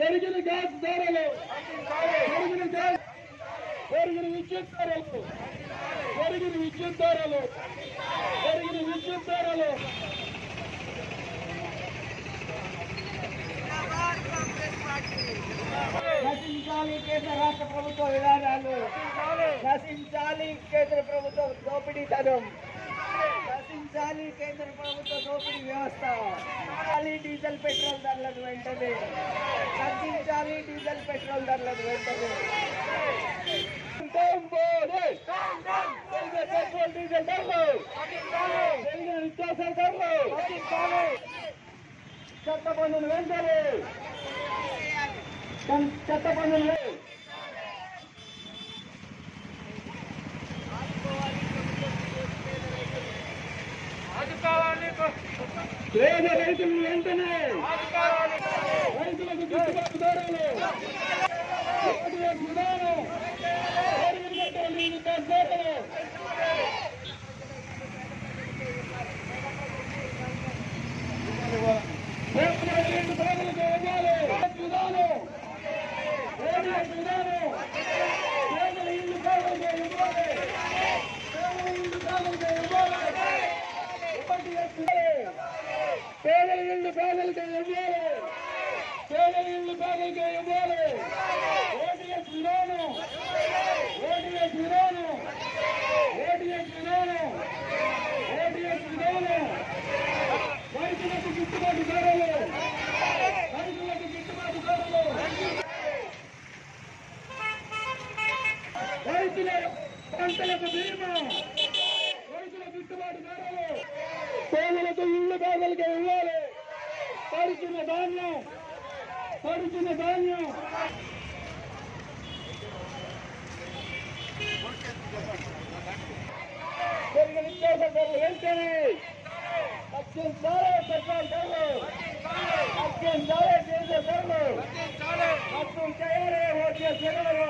పెరిగిన గ్యాస్ ధరలు పెరిగిన గ్యాస్ పెరిగిన విద్యుత్ ధరలు పెరిగిన విద్యుత్ ధరలు పెరిగిన విద్యుత్ ధరలు నశించాలి కేంద్ర రాష్ట్ర ప్రభుత్వ విధానాలు నశించాలి కేంద్ర ప్రభుత్వ దోపిడీతనం ప్రశ్నించాలి కేంద్ర ప్రభుత్వ దోపిడీ వ్యవస్థ డీజిల్ పెట్రోల్ ధరలను వెంటనే తగ్గించాలి డీజిల్ పెట్రోల్ ధరలను వెంటనే పెట్రోల్ డీజిల్ ధరలు నిత్యావసర ధరలు చట్ట పన్నులు వెంటనే చట్ట పన్నులు రైతులు వెంటనే என்று பேர்களுக்கு எவ்வாறு சேலம் என்று பேர்களுக்கு எவ்வாறு ஓடிஎஸ் விரோதம் ஓடிஎஸ் விரோதம் ஓடிஎஸ் விரோதம் ஓடிஎஸ் விரோதம் రైతులకు గిట్టుబాటు ధరలు రైతులకు గిట్టుబాటు ధరలు రైతుల పంటలకు బీమా రైతుల గిట్టుబాటు ధరలు పేదలకు ఇళ్ళు పేదలకు ఇవ్వాలి पर्चण धाचण धागे हल्के अखियुनि अखियुनि जा कंहिंखे असां